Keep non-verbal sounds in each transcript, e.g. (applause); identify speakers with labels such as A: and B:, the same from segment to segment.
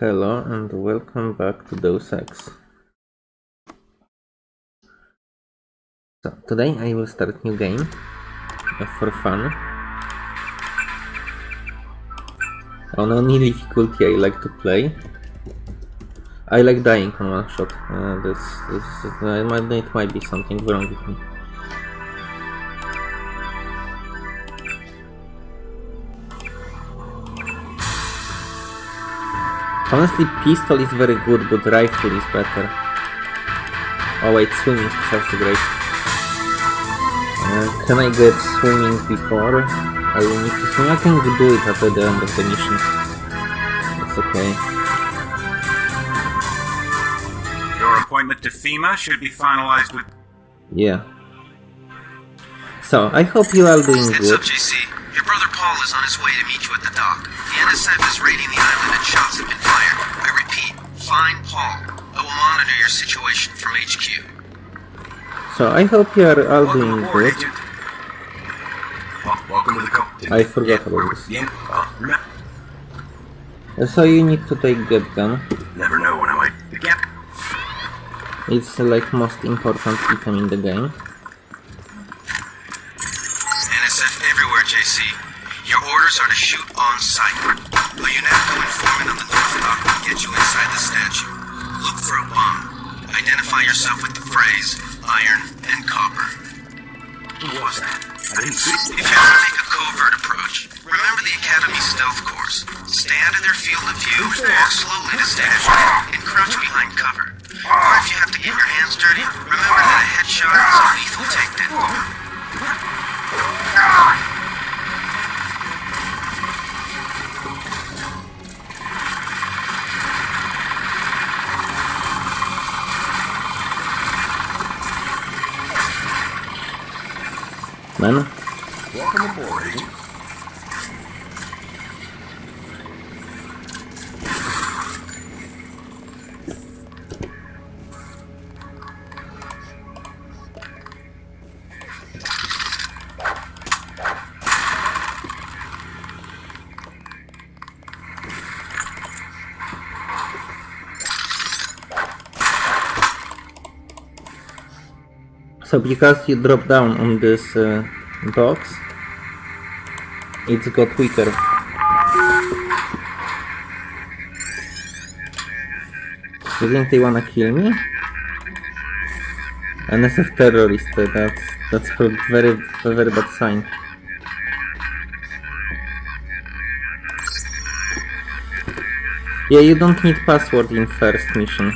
A: Hello and welcome back to Deus Ex. So today I will start new game uh, for fun. On any difficulty I like to play. I like dying on one shot. Uh, this, this, uh, it might, it might be something wrong with me. Honestly, pistol is very good, but rifle is better. Oh wait, swimming is also great. Uh, can I get swimming before I will need to swim? I can do it at the end of the mission. It's okay.
B: Your appointment to FEMA should be finalized with.
A: Yeah. So, I hope you are doing
C: Heads
A: good.
C: up, JC. Your brother Paul is on his way to meet you at the dock. The NSF is raiding the island and shots have been fired. I repeat, find Paul. I will monitor your situation from HQ.
A: So, I hope you are all
B: Welcome
A: doing
B: aboard,
A: good.
B: Agent. Welcome to the company.
A: I forgot about this.
B: Yeah, uh, remember,
A: So, you need to take get gun.
B: never know when I might. Again.
A: It's like most important item in the game.
C: Identify yourself with the phrase iron and copper.
B: Who was that? I didn't see.
C: If you ever make a covert approach, remember the Academy stealth course. Out of their field of view, walk slowly to statue, and crouch behind cover. Or if you have to get your hands dirty, remember that a headshot
A: So because you drop down on this uh, box, it's got weaker. You think they wanna kill me? NSF terrorist, uh, that's that's a very a very bad sign. Yeah, you don't need password in first mission.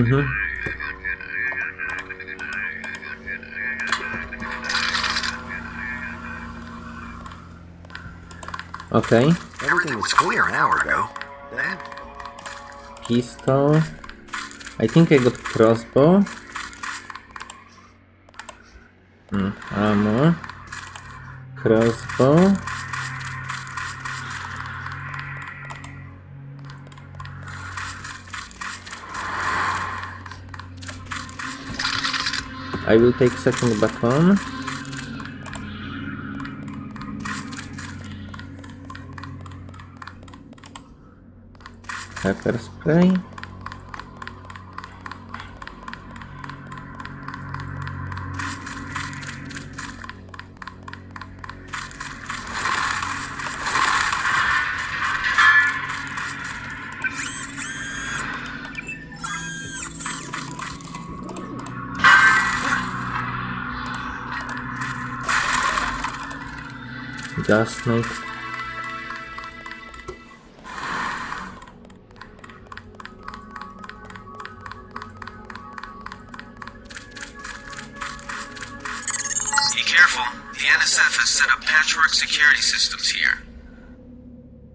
A: Mm-hmm. Okay,
B: Everything was clear an hour ago.
A: Pistol. I think I got crossbow. I will take second baton. Pepper spray. Gas.
C: Be careful. The NSF has set up patchwork security systems here.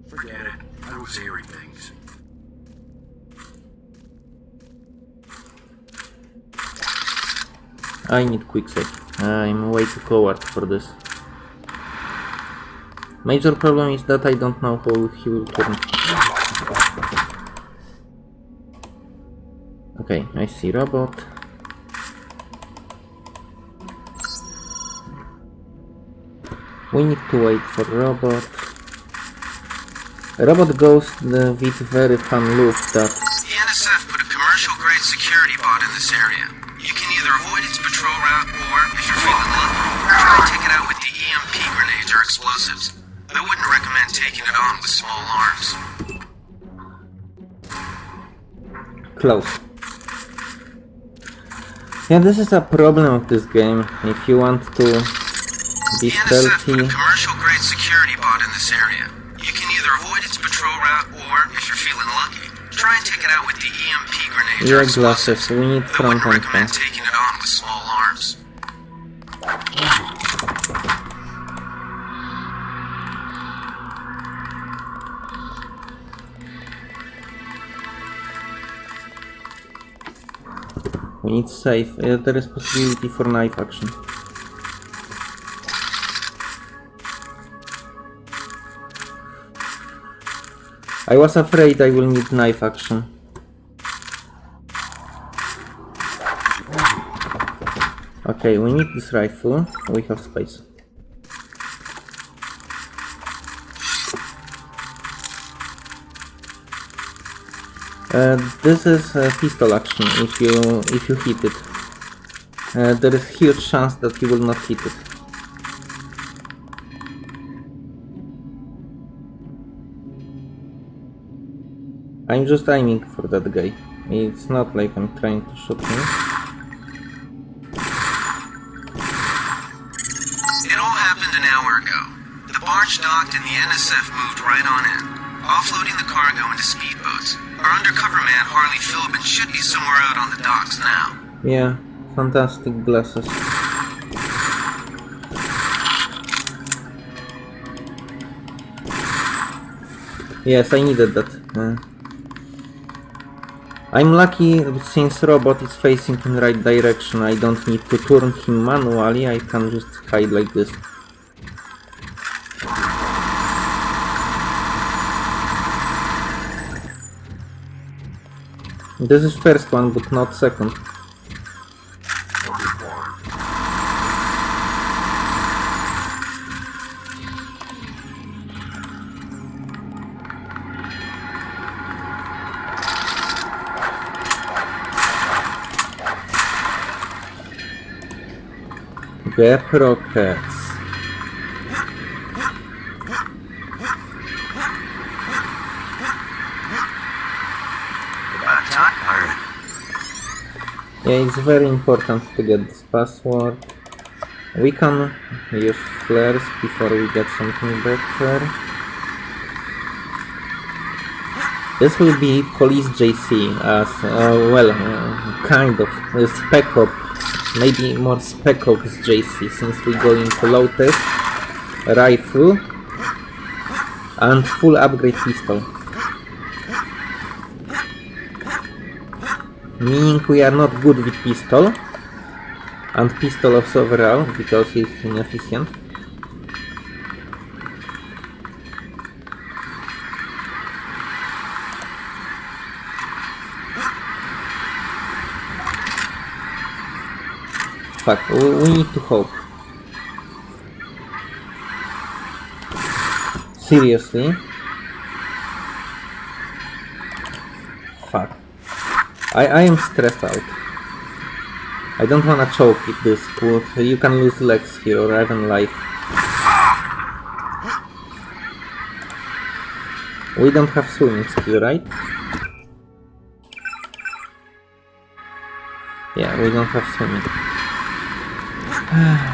B: forget it. I was hearing things.
A: I need quick save. I'm way too coward for this. Major problem is that I don't know how he will turn. Okay, I see robot. We need to wait for robot. Robot goes the, with very fun loop that...
C: The NSF put a commercial-grade security bot in this area. You can either avoid its patrol route or, if you're feeling lucky, try to take it out with the EMP grenades or explosives. I wouldn't recommend taking it on with small arms.
A: close. Yeah, this is a problem of this game. If you want to be
C: NSF put
A: stealthy,
C: a commercial grade security bot in this area. You can either avoid its patrol route or, if you're feeling lucky, try and take it out with the EMP grenades or
A: yeah, glasses. We need front
C: wouldn't
A: Need safe. Uh, there is possibility for knife action. I was afraid I will need knife action. Okay, we need this rifle. We have space. Uh, this is a pistol action if you if you hit it. Uh, there is huge chance that you will not hit it. I'm just aiming for that guy. It's not like I'm trying to shoot him.
C: It all happened an hour ago. The barge docked and the NSF moved right on in, offloading the cargo into speedboats. Our undercover man, Harley Filben, should be somewhere out on the docks now.
A: Yeah, fantastic glasses. Yes, I needed that. Uh, I'm lucky since robot is facing in the right direction. I don't need to turn him manually. I can just hide like this. This is first one, but not second. Get rockets.
B: About time.
A: Yeah, it's very important to get this password. We can use flares before we get something better. This will be Police JC as, uh, well, uh, kind of, uh, Spec Ops, maybe more Spec Ops JC since we go into tech, rifle, and full upgrade pistol. Meaning we are not good with pistol, and pistol of overall because it's inefficient. Fuck, we need to hope. Seriously? I, I am stressed out. I don't wanna choke it this, but you can lose legs here or even life. We don't have swimming skill, right? Yeah, we don't have swimming.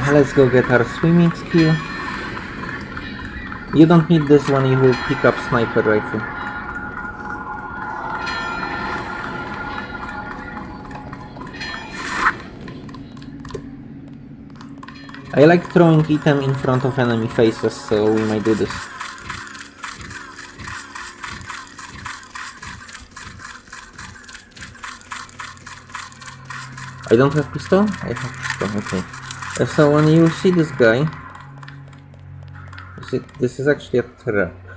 A: (sighs) Let's go get our swimming skill. You don't need this one, you will pick up sniper rifle. I like throwing item in front of enemy faces, so we might do this. I don't have pistol? I have pistol, okay. Uh, So when you see this guy, this is actually a trap.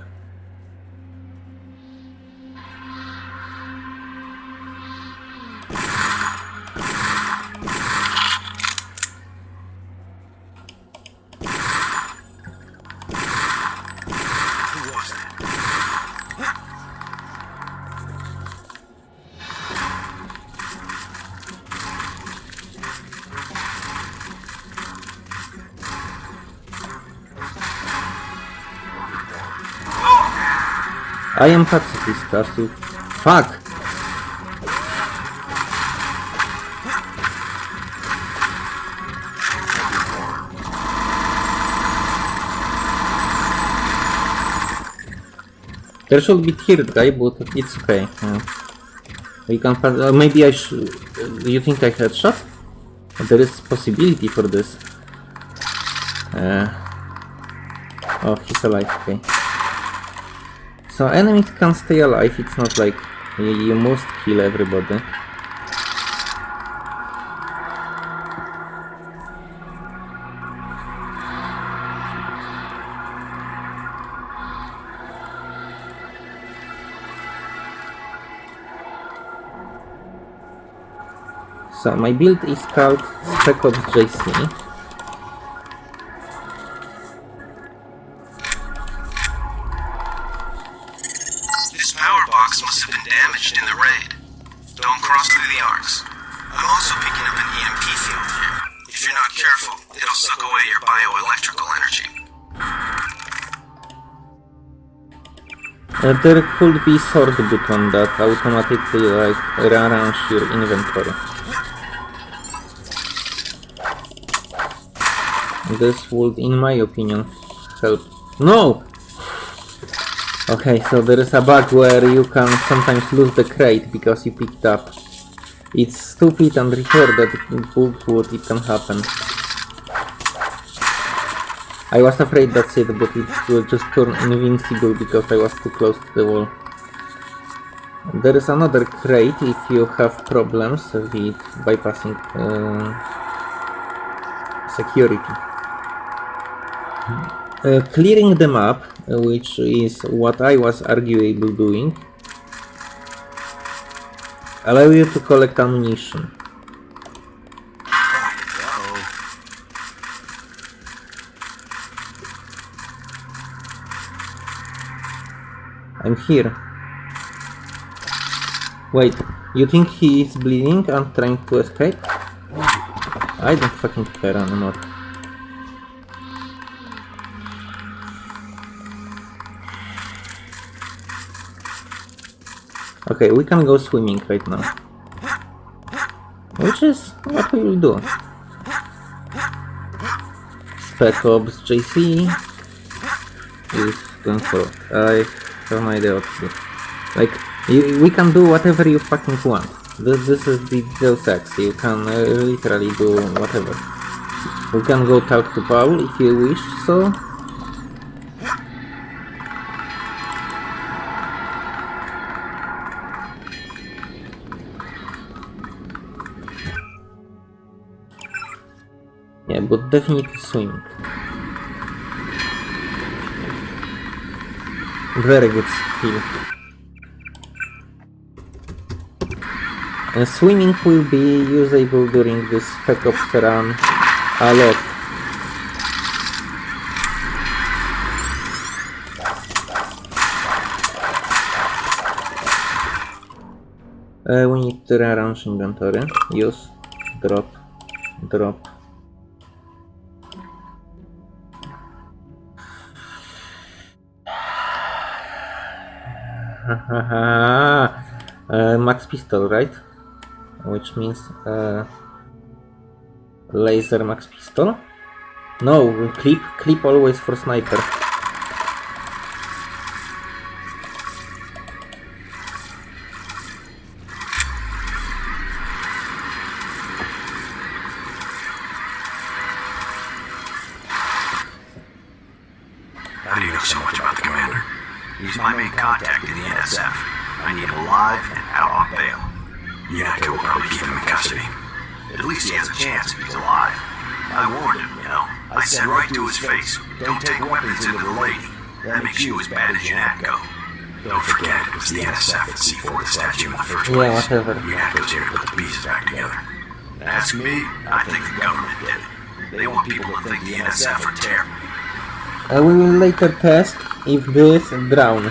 A: I am pacifist, you... Fuck! There should be third guy, but it's okay. Uh, we can. Uh, maybe I should... You think I headshot? There is possibility for this. Uh, oh, he's alive, okay. So enemies can stay alive, it's not like you, must kill everybody. So my build is called Spec Ops JC. There could be sort button that automatically like rearrange your inventory. This would, in my opinion, help. No! Okay, so there is a bug where you can sometimes lose the crate because you picked up. It's stupid and retarded, but it can happen. I was afraid that's it, but it will just turn invincible because I was too close to the wall. There is another crate if you have problems with bypassing uh, security. Uh, clearing the map, uh, which is what I was arguable doing, allow you to collect ammunition. Here. Wait, you think he is bleeding and trying to escape? I don't fucking care anymore. Okay, we can go swimming right now. Which is what we will do. Spec Ops JC is going for I have no idea. Like, you, we can do whatever you fucking want. This, this is the Deus Ex, you can uh, literally do whatever. We can go talk to Paul if you wish so. Yeah, but definitely swimming. Very good skill. And swimming will be usable during this Spec Ops run a lot. Uh, we need to rearrange inventory. Use, drop, drop. (laughs) uh, max pistol, right? Which means uh, laser max pistol. No, clip, clip always for sniper.
D: How do you know so much about the commander? He's my main contact in the NSF. I need him alive and out on bail. UNATCO will probably keep him in custody. At least he has a chance if he's alive. I warned him, you know. I said right to his face, don't take weapons into the lady. That makes you as bad as UNATCO. Don't forget, it was the NSF that C4 the statue in the first
A: Yeah,
D: place.
A: whatever.
D: UNATCO's here to put the pieces back together. Ask me, I think the government did it. They want people to think the NSF are terrible.
A: We will later test if this drown.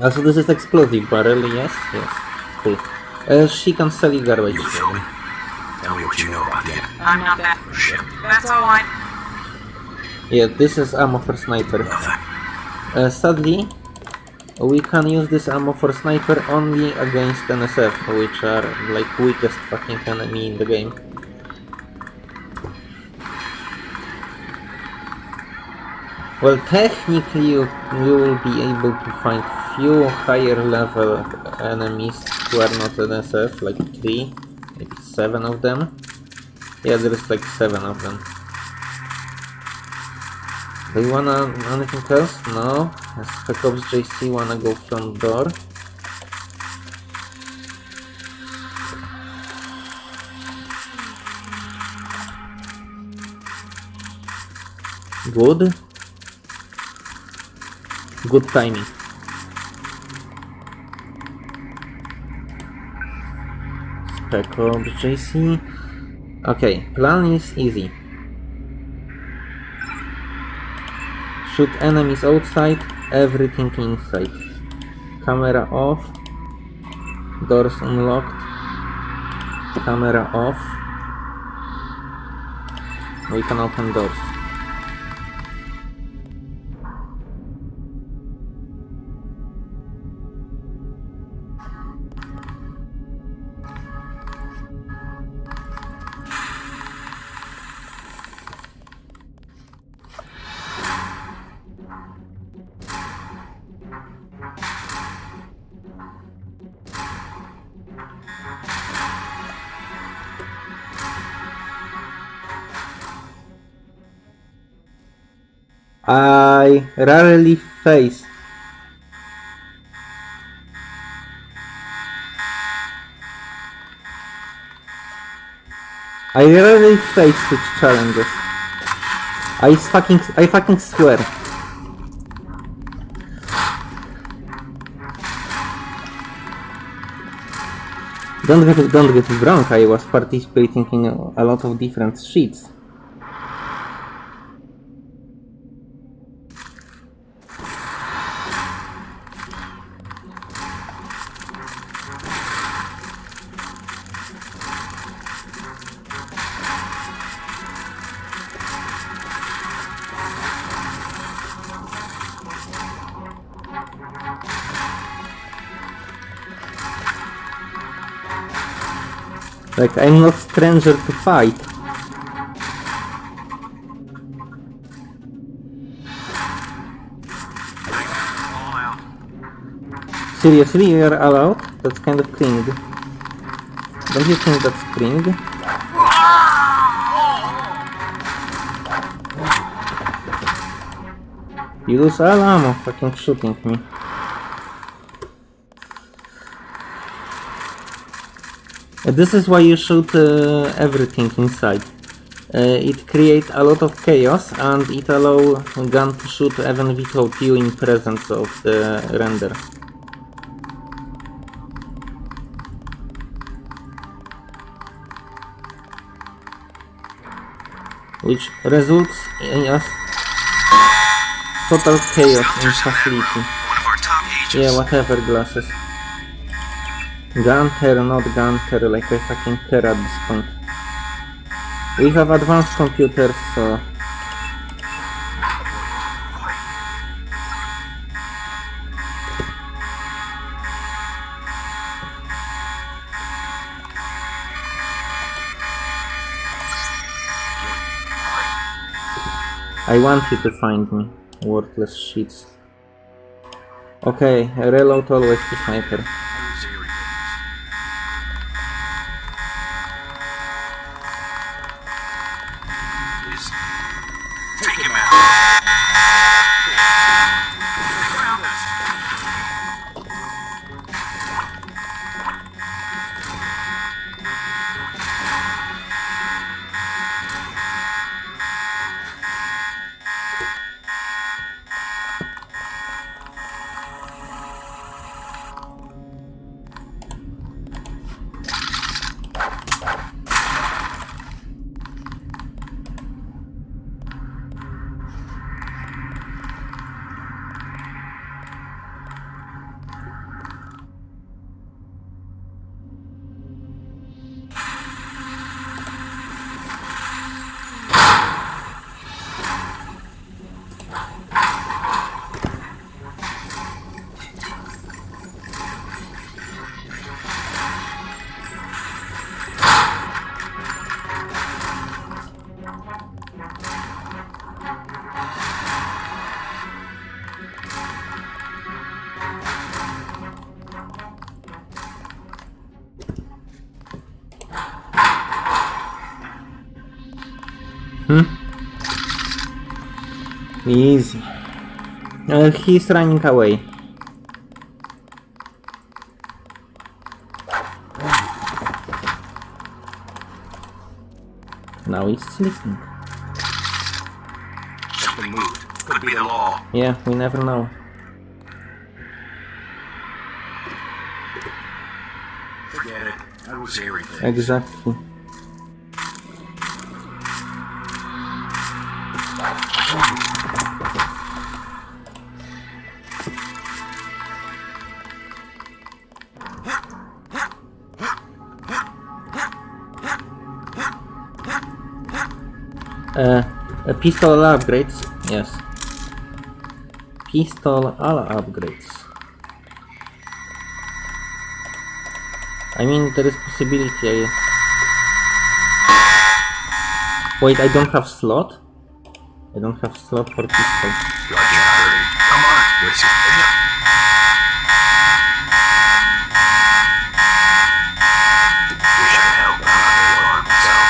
A: Also, this is explosive barrel, yes? Yes. Cool. Uh, she can sell you garbage.
D: You feel me? Tell me what you know about the
E: I'm not that.
D: ship.
E: That's all I.
A: Yeah, this is ammo for sniper.
D: Nothing.
A: Uh, sadly, We can use this ammo for sniper only against NSF, which are like weakest fucking enemy in the game. Well, technically you, you will be able to find few higher level enemies who are not NSF, like 3, maybe 7 of them. Yeah, there's like 7 of them. Do you wanna anything else? No? Spec Ops JC wanna go front door? Good. Good timing. JC. Okay, plan is easy. Shoot enemies outside, everything inside. Camera off. Doors unlocked. Camera off. We can open doors. Rarely faced. I rarely face such challenges. I fucking I fucking swear. Don't get don't get me wrong, I was participating in a lot of different sheets. Like, I'm not stranger to fight. Seriously, you're allowed? That's kind of cringe. Don't you think that's cringe? You lose all ammo fucking shooting me. This is why you shoot uh, everything inside. Uh, it creates a lot of chaos and it allow gun to shoot even without you in presence of the render. Which results in a total chaos in facility.
C: One of our top agents.
A: Yeah, whatever glasses. Gunter, not Gunter, like I fucking care at this point. We have advanced computers, so... I want you to find me, worthless shits. Okay, reload always to sniper. Easy. Uh, he's running away. Now he's listening.
B: Something moved. Could be the law.
A: Yeah, we never know.
B: Forget it. I was everything.
A: Exactly. Uh, a pistol upgrades? Yes. Pistol all upgrades. I mean, there is possibility I... Wait, I don't have slot? I don't have slot for pistol.
B: Come on. Wish I could help, but I'm not very well armed myself.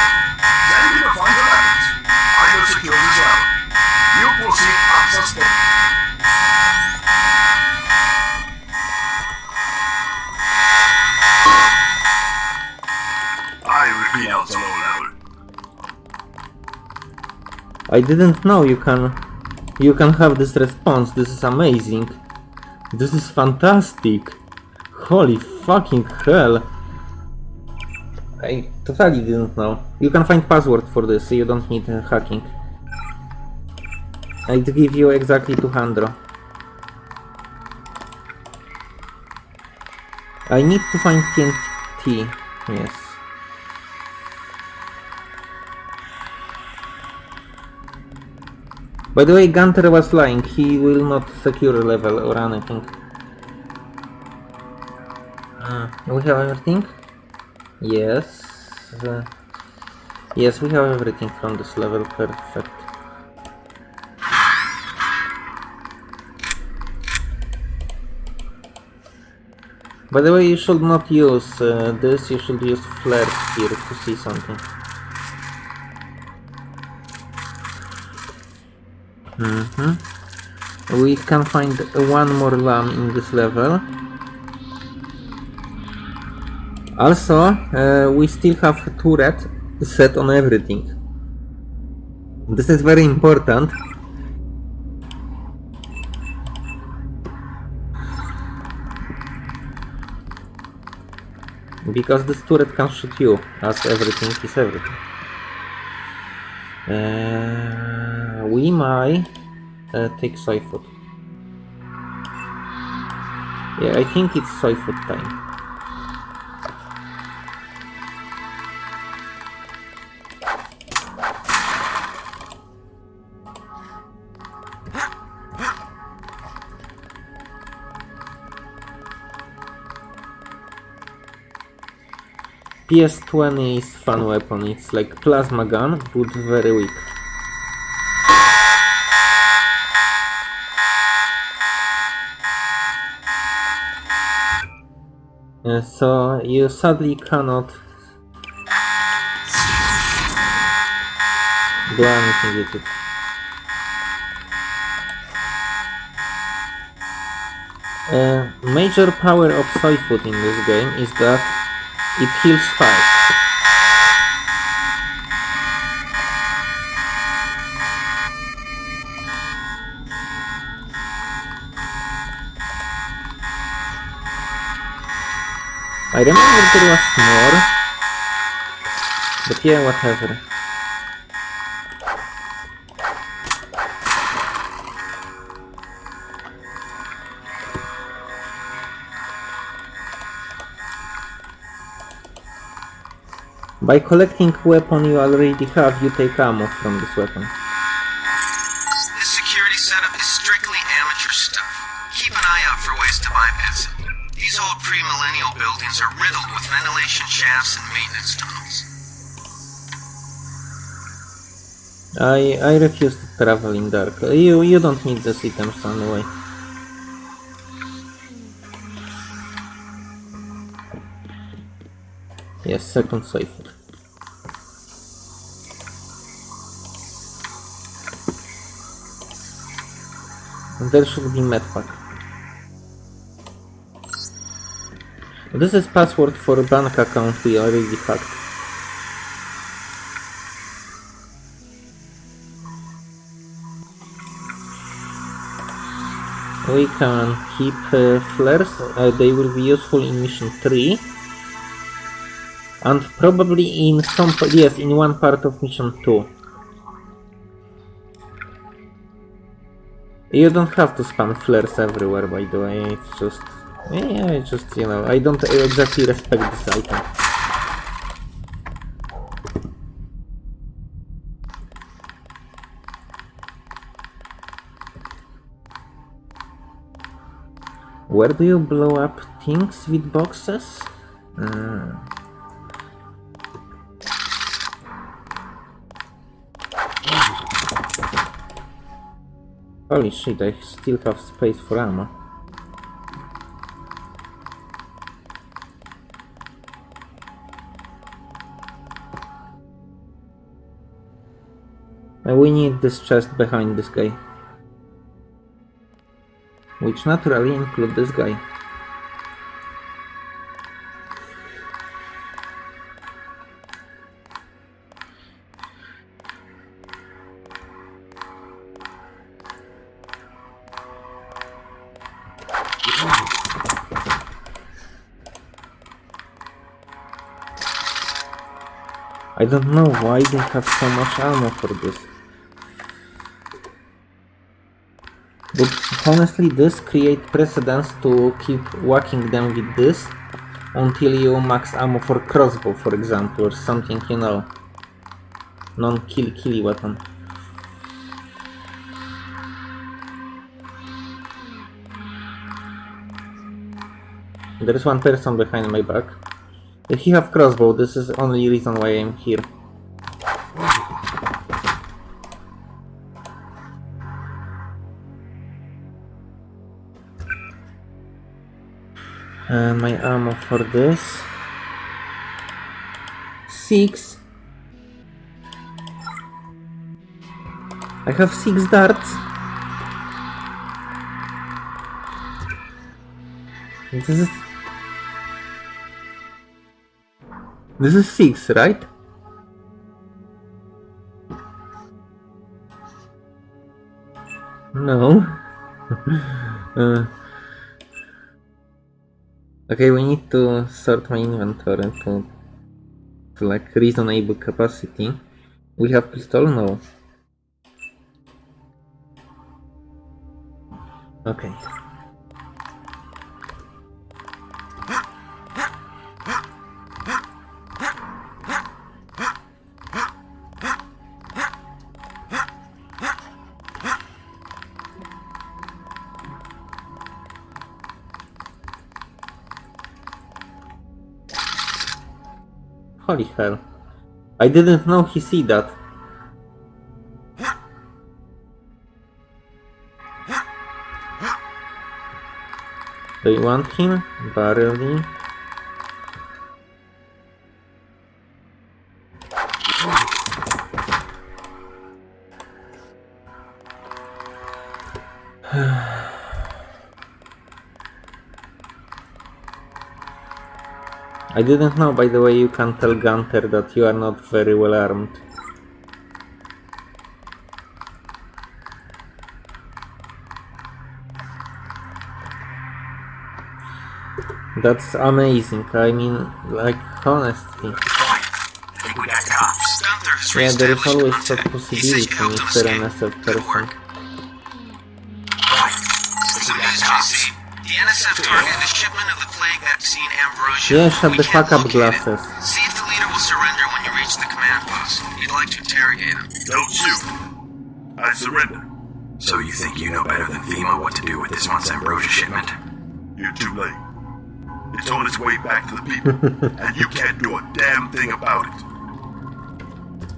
B: Send me to find the weapons. I will secure the zone. You will see access to... I repeat out the low level.
A: I didn't know you can... You can have this response. This is amazing. This is fantastic. Holy fucking hell. I totally didn't know. You can find password for this, you don't need uh, hacking. I'd give you exactly 200. I need to find TNT. Yes. By the way, Gunter was lying. He will not secure level or anything. Uh, we have everything? Yes. Uh, yes, we have everything from this level. Perfect. By the way, you should not use uh, this, you should use flares here to see something. Mm-hmm. We can find one more lamb in this level. Also, uh, we still have turret set on everything. This is very important. Because this turret can shoot you, as everything is everything. Uh, we might uh, take soy food. Yeah, I think it's soy food time. PS20 is fun weapon, it's like plasma gun, but very weak. Uh, so you sadly cannot do anything with it. Uh, major power of soy food in this game is that it heals fast. I remember there was more, but yeah, whatever. By collecting weapon you already have, you take ammo from this weapon. I I refuse to travel in dark. You you don't need these items anyway. Yes, second safe. there should be medpack. This is password for bank account we already hacked. We can keep uh, flares, uh, they will be useful in mission 3. And probably in some, yes, in one part of mission 2. You don't have to spam flares everywhere, by the way. It's just, yeah, it's just you know, I don't exactly respect this item. Where do you blow up things with boxes? Uh, Holy shit, I still have space for ammo. And we need this chest behind this guy. Which naturally include this guy. I don't know why they have so much ammo for this. But honestly, this create precedence to keep whacking them with this until you max ammo for crossbow, for example, or something, you know, non-kill killy weapon. There is one person behind my back. If he have crossbow, this is only reason why I'm here. And my ammo for this. Six. I have six darts. This is This is 6, right? No. (laughs) uh, okay, we need to sort my inventory to, to like reasonable capacity. We have pistol? No. Okay. Holy hell. I didn't know he see that. Do you want him? Barely. I didn't know, by the way, you can tell Gunter that you are not very well armed. That's amazing. I mean, like, honestly.
B: I think we got cops.
C: Gunther has
A: Yeah, there is always.
C: He
A: possibility,
C: said you helped him
A: Mr. NSF person.
C: Vaccine Ambrosia.
A: Yeah, shut
C: We
A: the
C: can't
A: fuck up,
C: it.
A: glasses.
C: See if the leader will surrender when you reach the command post. You'd like to interrogate him.
B: Don't shoot. I surrender.
D: So you think you know better than FEMA what to do with this month's Ambrosia shipment?
B: You're too late. It's on its way back to the people, (laughs) and you can't do a damn thing about it.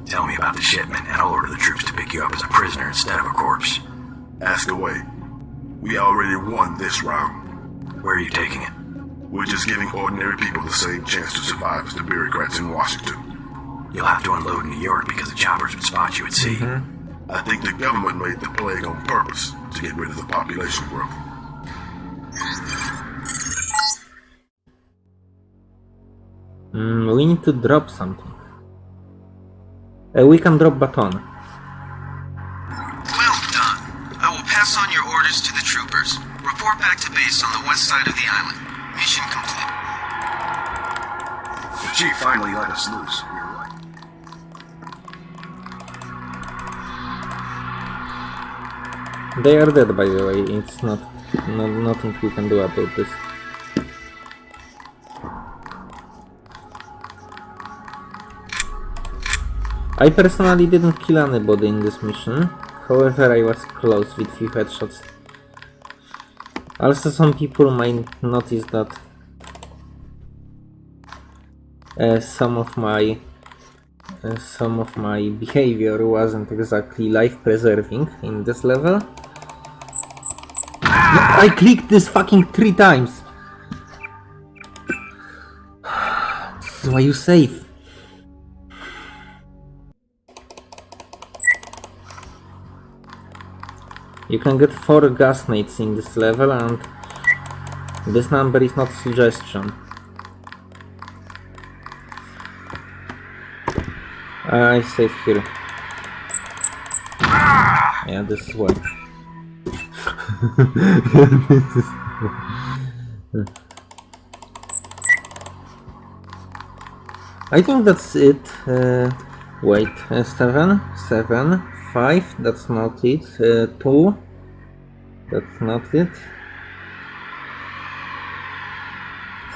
D: Tell me about the shipment, and I'll order the troops to pick you up as a prisoner instead of a corpse.
B: Ask away. We already won this round.
D: Where are you taking it?
B: We're just giving ordinary people the same chance to survive as the bureaucrats in Washington.
D: You'll have to unload in New York because the choppers would spot you at sea.
B: I think the government made the plague on purpose to get rid of the population growth.
A: Mm, we need to drop something. Uh, we can drop baton.
C: Well done. I will pass on your orders to the troopers. Report back to base on the west side of the island.
B: Chief finally let us loose.
A: They are dead, by the way. It's not, no, nothing we can do about this. I personally didn't kill anybody in this mission. However, I was close with few headshots. Also, some people might notice that some of my some of my behavior wasn't exactly life-preserving in this level. I clicked this fucking three times. This is why you save. You can get 4 gas in this level and this number is not suggestion. I save here. Yeah, this is why. This (laughs) is- I think that's it. Uh, wait, uh, seven, seven, five. That's not it. Uh, two. That's not it.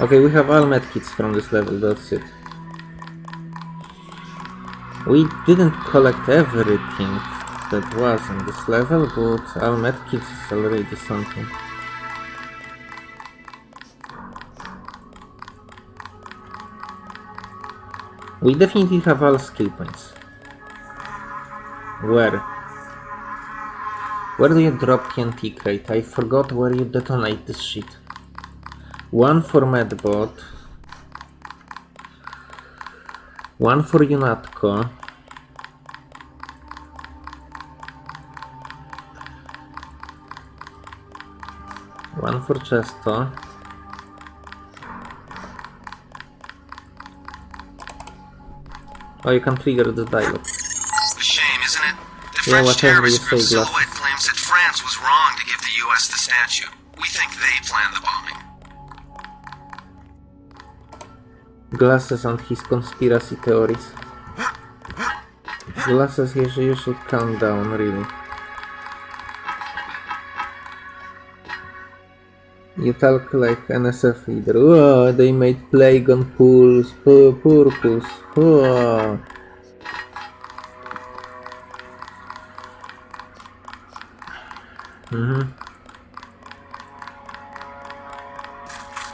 A: Okay, we have all medkits from this level. That's it. We didn't collect everything that was in this level, but all medkits is already something. We definitely have all skill points. Where? Where do you drop TNT crate? I forgot where you detonate this shit. One for Medbot. One for UNATCO. One for Chesto. Oh, you can trigger the dialogue.
C: Shame, isn't it? The
A: Yeah,
C: French
A: whatever you
C: terrorist group. Silhouette claims that France was wrong to give the US the statue.
A: Glasses and his conspiracy theories. Glasses, should, you should calm down, really. You talk like an NSF leader. Oh, they made plague on pools, pu- purpose. Oh. Mhm.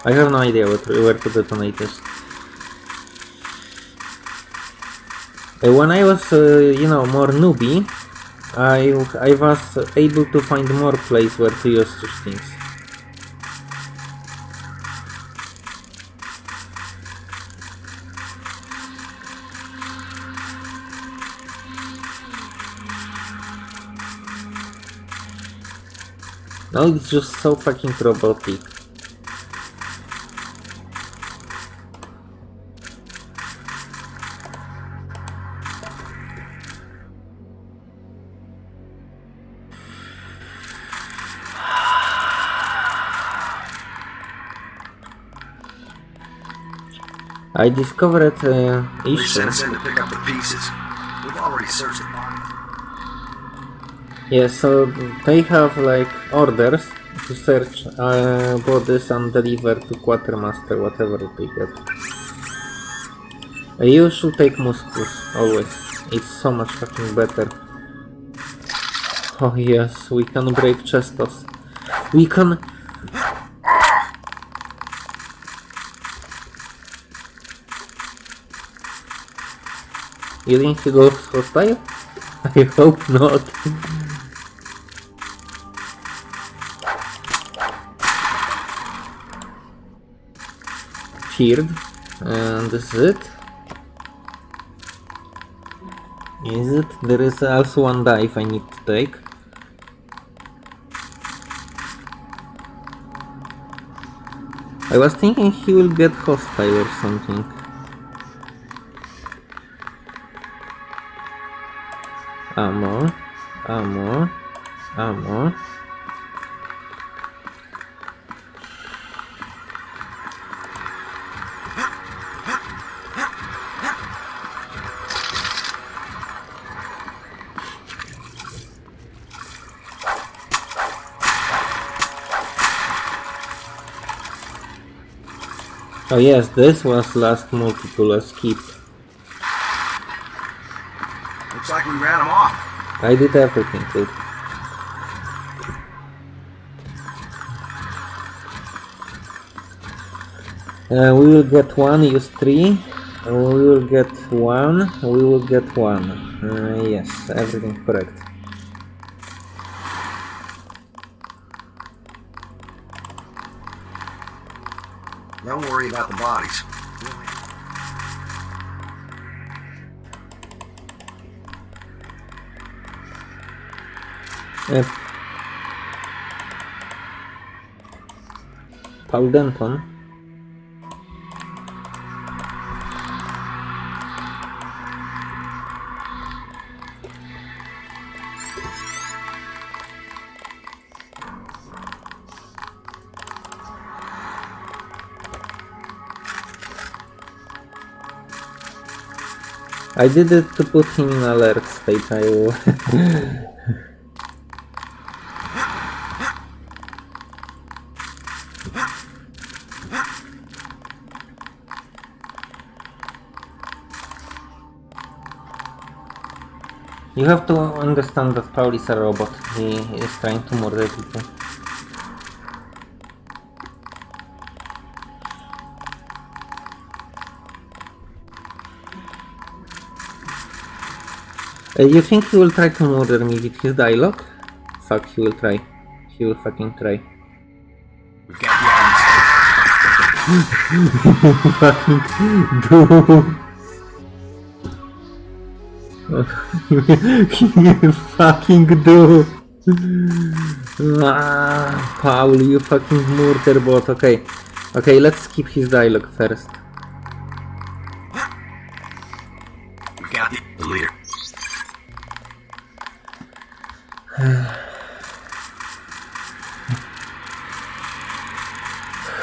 A: I have no idea what, where to detonate this. When I was, uh, you know, more newbie, I, I was able to find more place where to use such things. No, it's just so fucking robotic. I discovered uh,
D: They
A: issue.
D: sent us to pick up the pieces. We've already searched the.
A: Yeah, so they have like orders to search uh, bodies and deliver to quartermaster whatever they get. Uh, You should take muscles always. It's so much fucking better. Oh yes, we can break chestos. We can. You think he goes hostile? I hope not. Feared. And this is it. Is it? There is also one dive I need to take. I was thinking he will get hostile or something. Ammo, ammo, ammo. Oh yes, this was last multiple escape.
B: Looks like we ran him off.
A: I did everything, dude. Uh, we will get one, use three. Uh, we will get one, we will get one. Uh, yes, everything correct.
B: Don't worry about the bodies.
A: Uh, Paul Denton. I did it to put him in alert state, I will. (laughs) You have to understand that Paul is a robot. He is trying to murder people. Uh, you think he will try to murder me with his dialogue? Fuck, he will try. He will fucking try.
D: We've got the (laughs)
A: fucking (laughs) do. You (laughs) fucking do. Ah, Paul, you fucking murder bot. Okay, okay, let's skip his dialogue first.
D: We've got it, the leader.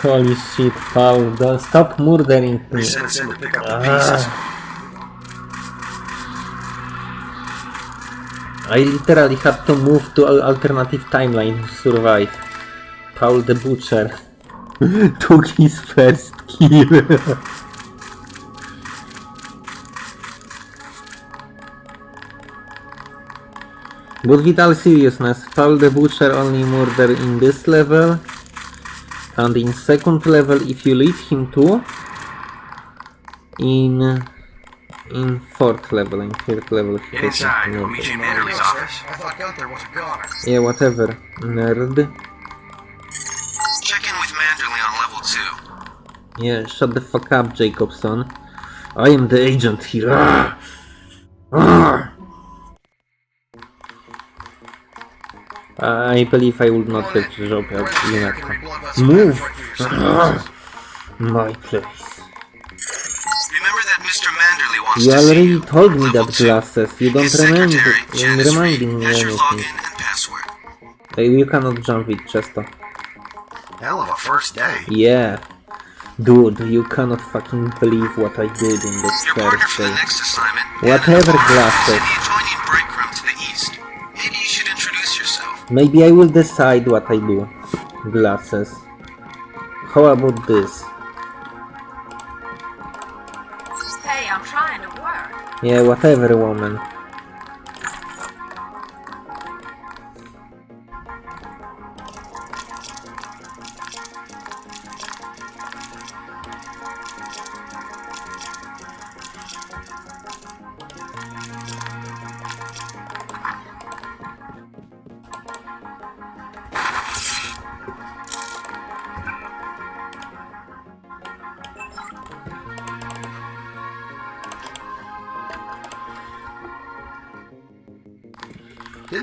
A: Holy shit, Paul, don't stop murdering me.
B: sent us in to pick up the
A: Ah.
B: pieces.
A: I literally had to move to an alternative timeline to survive. Paul the Butcher (laughs) took his first kill. (laughs) but with all seriousness, Paul the Butcher only murder in this level. And in second level, if you leave him to, in in fourth level, in third level,
D: Get inside.
A: murder.
D: We'll meet you in Manderley's office.
B: I thought Gunther was a goner.
A: Yeah, whatever. Nerd.
C: Check in with Manderley on level 2.
A: Yeah, shut the fuck up, Jacobson. I am the agent here. Ah! Ah! I believe I would not get the job at UNATCO. Move! (laughs) My place. You already told me that glasses. You don't remember reminding me anything. You cannot jump with Chesto.
B: Hell of a first day.
A: Yeah. Dude, you cannot fucking believe what I did in this first day. Whatever, glasses.
C: In the adjoining break room to the east. Maybe you should introduce yourself.
A: Maybe I will decide what I do. Glasses. How about this? Yeah, whatever, woman.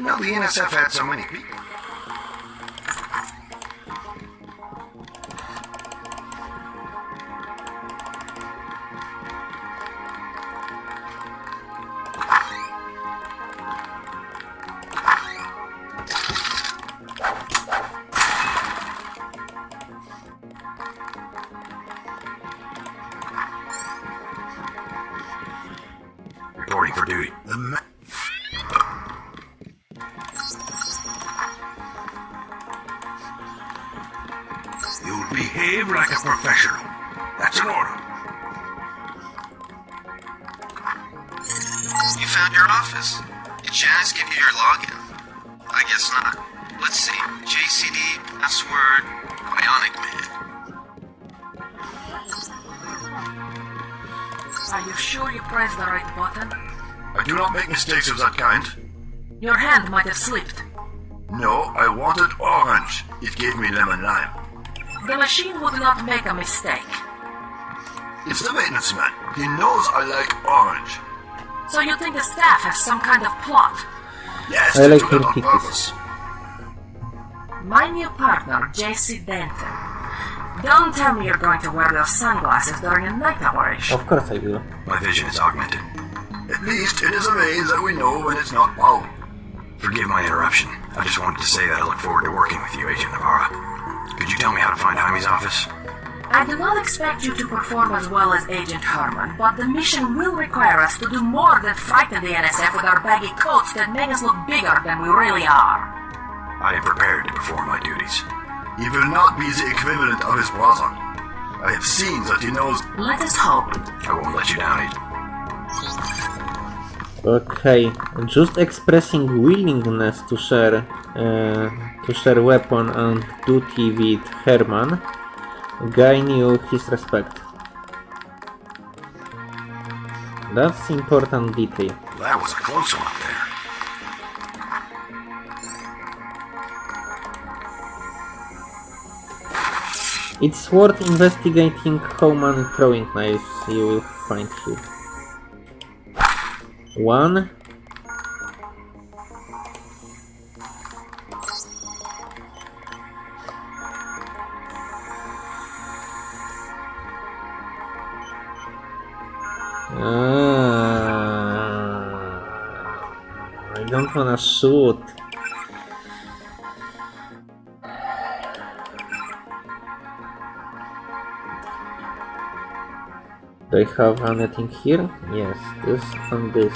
B: Know the NSF had so many people. Gave me lemon lime.
E: The machine would not make a mistake.
B: It's the maintenance man. He knows I like orange.
E: So you think the staff has some kind of plot?
B: Yes,
A: I like
B: do it
A: her
B: on purpose.
E: My new partner, JC Denton. Don't tell me you're going to wear those sunglasses during a night operation.
A: Of course I will.
D: My vision is augmented.
B: At least it is a maze that we know when it's not found.
D: Forgive my interruption. I just wanted to say that I look forward to working with you, Agent Navarre. Could you tell me how to find Jaime's office?
E: I do not expect you to perform as well as Agent Hermann, but the mission will require us to do more than frighten the NSF with our baggy coats that make us look bigger than we really are.
D: I am prepared to perform my duties.
B: He will not be the equivalent of his brother. I have seen that he knows
E: Let us hope.
D: I won't let you down, Agent.
A: Okay, just expressing willingness to share uh, to share weapon and duty with Hermann gain you his respect. That's important detail.
B: that was a close one up there.
A: It's worth investigating how many throwing knives you will find here. One. Ah, I don't wanna shoot. Do I have anything here? Yes, this and this.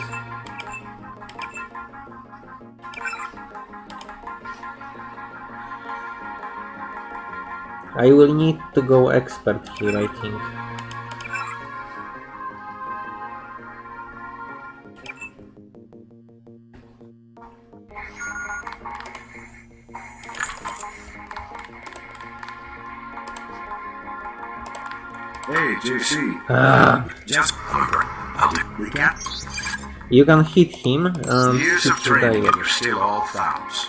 A: I will need to go expert here, I think.
B: Hey, JC.
A: Ah,
B: Just
D: Remember, I'll do.
B: we can't.
A: you can hit him and
B: Years of training, and you're still all fouls.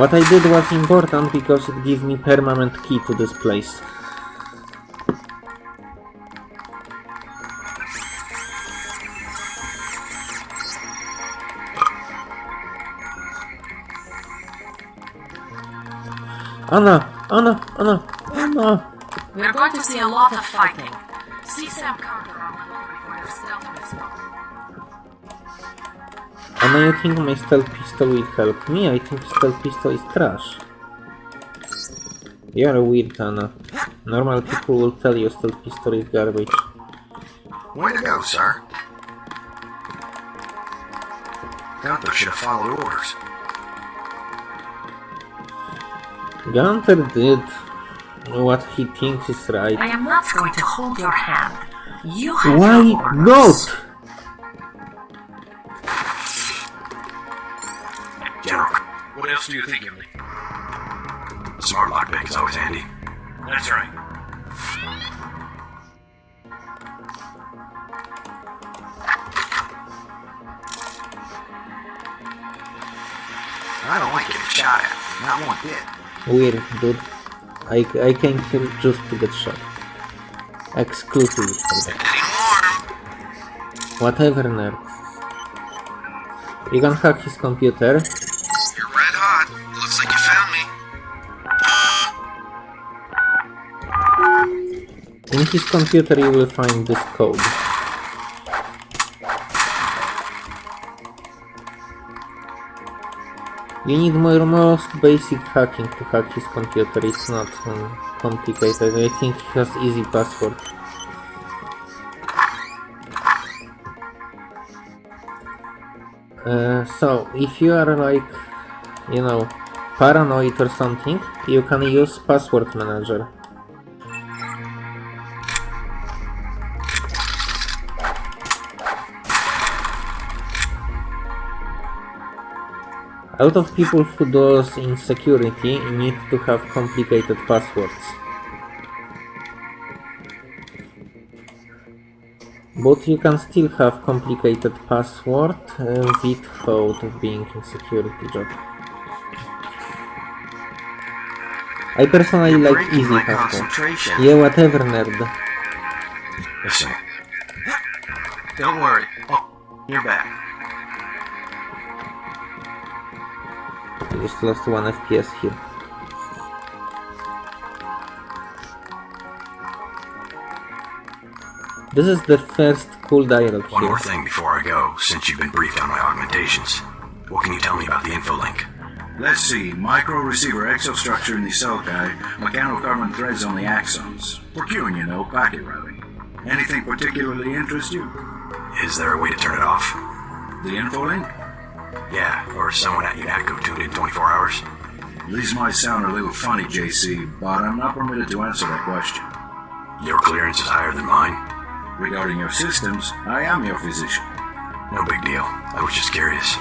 A: What I did was important because it gives me permanent key to this place. Anna! Anna! Anna! Anna!
E: We're going to see a lot of fighting. See Sam Carter on the lookout for your stealth pistol.
A: Anna, you think my stealth pistol will help me? I think stealth pistol is trash. You're weird, Anna. Normal people will tell you stealth pistol is garbage.
B: Way to go, sir. Gunther should have followed orders.
A: Gunther did what he thinks is right.
E: I am not going to hold your hand. You have
A: Why not? Dude. I, I came here just to get shot. Exclusively for that.
C: Getting warm.
A: Whatever, nerd. You can hack his computer.
C: You're red hot. Looks like you found me.
A: In his computer you will find this code. You need more most basic hacking to hack his computer, it's not um, complicated. I think he has easy password. Uh, so, if you are like, you know, paranoid or something, you can use password manager. A lot of people who does in security need to have complicated passwords. But you can still have complicated password uh, without being in security job. I personally like easy password. Yeah, whatever, nerd.
D: Listen. Don't worry. You're back.
A: I just lost one FPS here. This is the first cool dialogue
D: One
A: here.
D: more thing before I go, since you've been briefed on my augmentations. What can you tell me about the info link?
F: Let's see. Micro receiver exostructure in the sulci, mechanocarbon threads on the axons. For queuing, you know, packet routing. Anything particularly interest you?
D: Is there a way to turn it off?
F: The info link?
D: Yeah, or someone at UNATCO tuned in 24 hours?
F: These might sound a little funny, JC, but I'm not permitted to answer that question.
D: Your clearance is higher than mine?
F: Regarding your systems, I am your physician.
D: No big deal. I was just curious.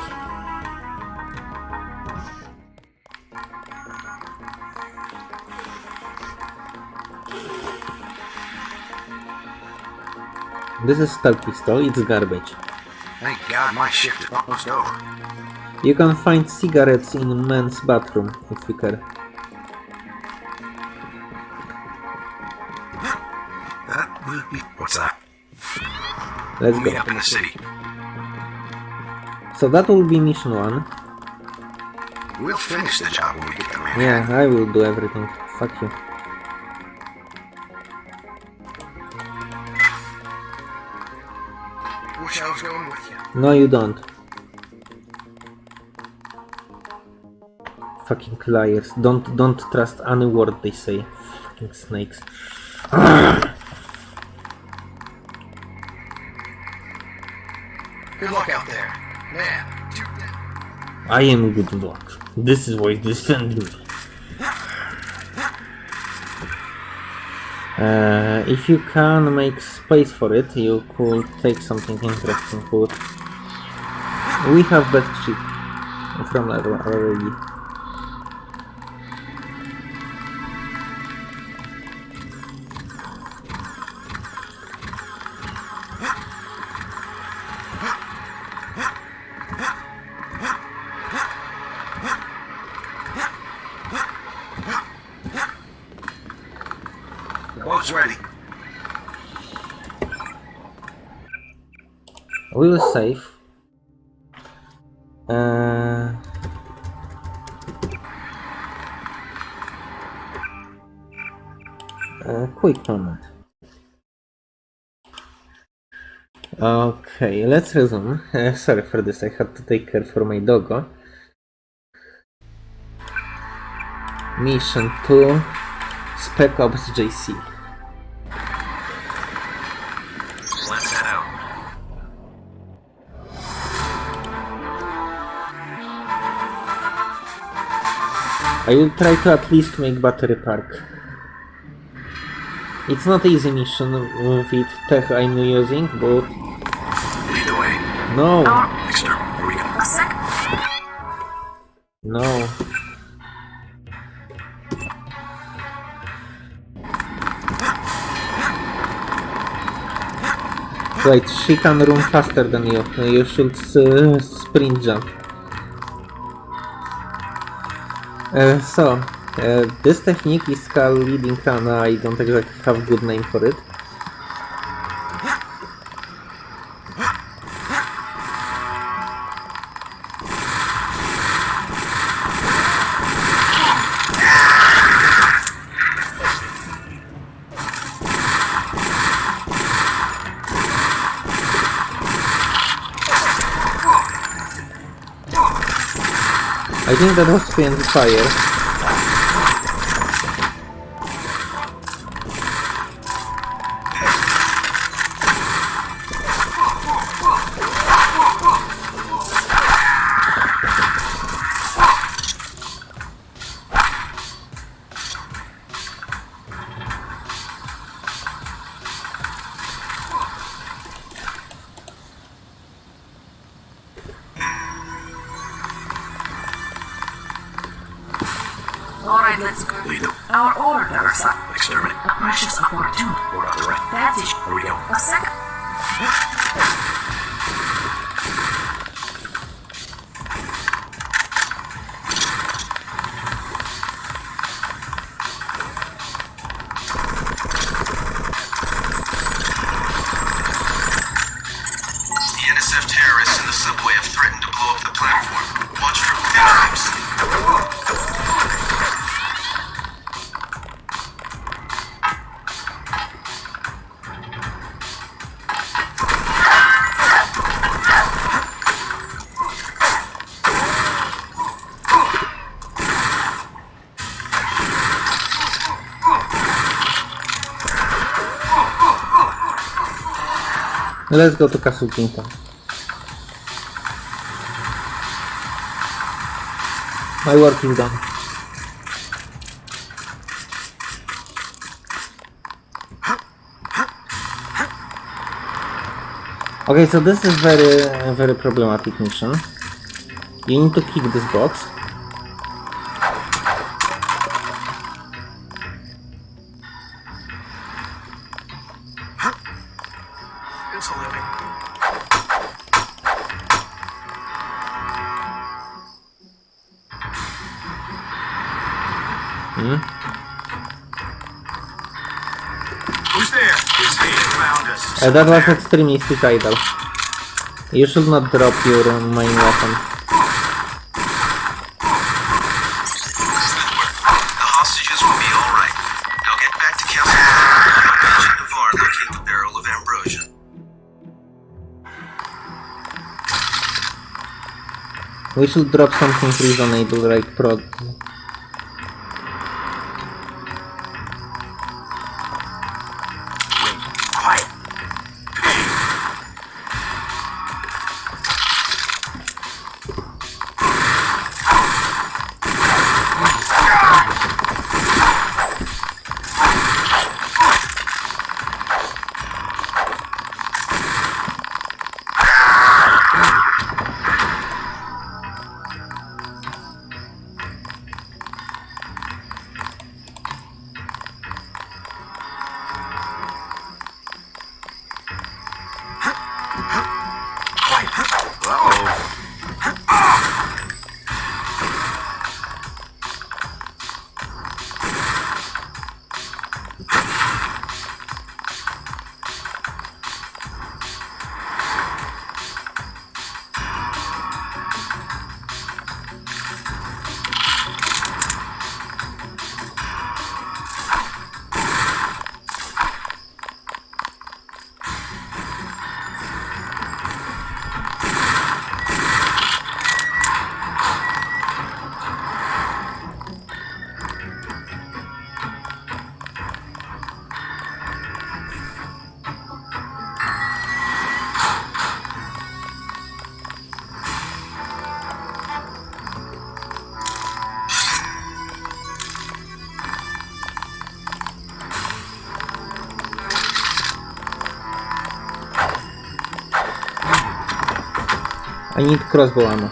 A: This is Stug Pistol, it's garbage.
D: Thank God my shift is almost over.
A: You can find cigarettes in men's bathroom if you care.
D: That will be... What's that?
A: Let's
D: Meet
A: go.
D: up in the city.
A: So that will be mission one.
D: We'll finish the job when we get Manhattan.
A: Yeah, I will do everything. Fuck you.
D: Wish I was going with you.
A: No, you don't. Fucking liars. Don't don't trust any word they say. Fucking snakes.
D: Good luck out there. Man,
A: I am good luck. This is why they send me. Uh, if you can make space for it, you could take something interesting. But we have best ship from level already. We will save. Uh, uh, quick moment. Okay, let's resume. (laughs) Uh, sorry for this, I had to take care for my doggo. Mission 2 Spec Ops JC. I will try to at least make battery park. It's not easy mission with tech I'm using, but
D: Lead the way.
A: no,
D: Exter, we go?
E: A sec.
A: no. Right, she can run faster than you. You should uh, sprint jump. so, this technique is called leading Kana. I don't exactly have a good name for it. I think that was Depende do
E: tire. Let's go
C: to
A: Castle Clinton. My work is done. Okay, so this is very, very problematic mission. You need to kick this box. Uh, that was extremely suicidal. You should not drop your main weapon.
C: The hostages will be all right. Now
A: I need crossbow ammo.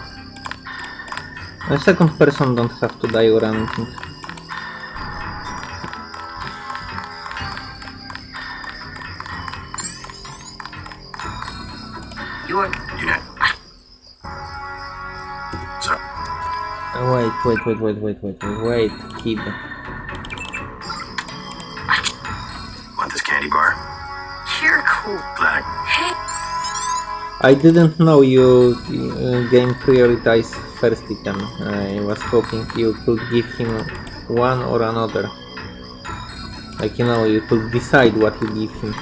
A: A second person don't have to die or anything.
E: You're
D: Yeah. So,
A: Uh, Wait, wait, wait, wait, wait, wait, wait, wait, I didn't know you uh, game prioritize first item. I was hoping you could give him one or another. Like you know, you could decide what you give him.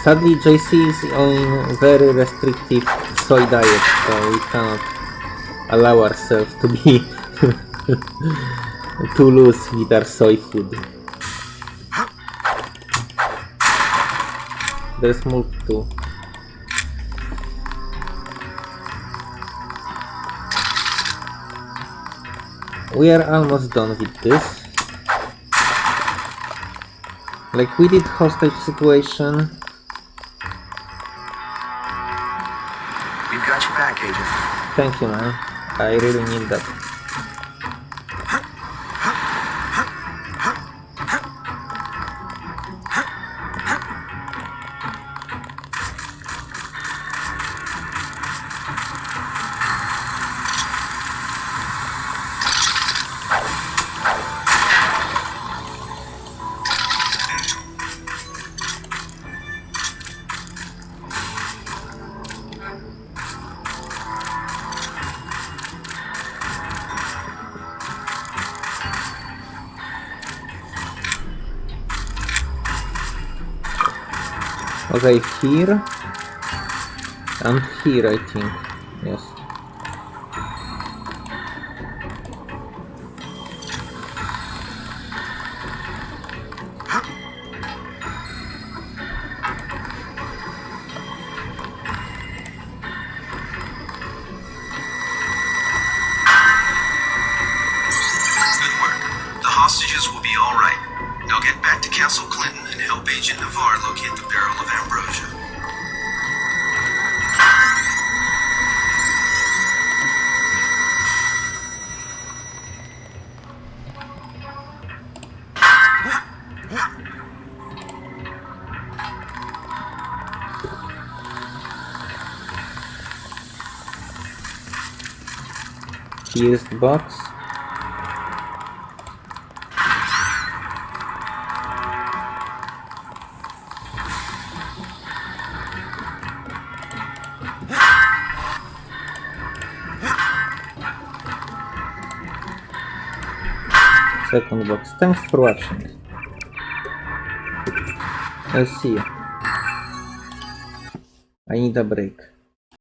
A: Sadly, JC is on very restrictive soy diet, so we cannot allow ourselves to be (laughs) too loose with our soy food. There's milk too. We are almost done with this. Like we did hostage situation.
D: We've got your back, Agent.
A: Thank you man. I really need that. Okay, here and here I think. Second box. Thanks for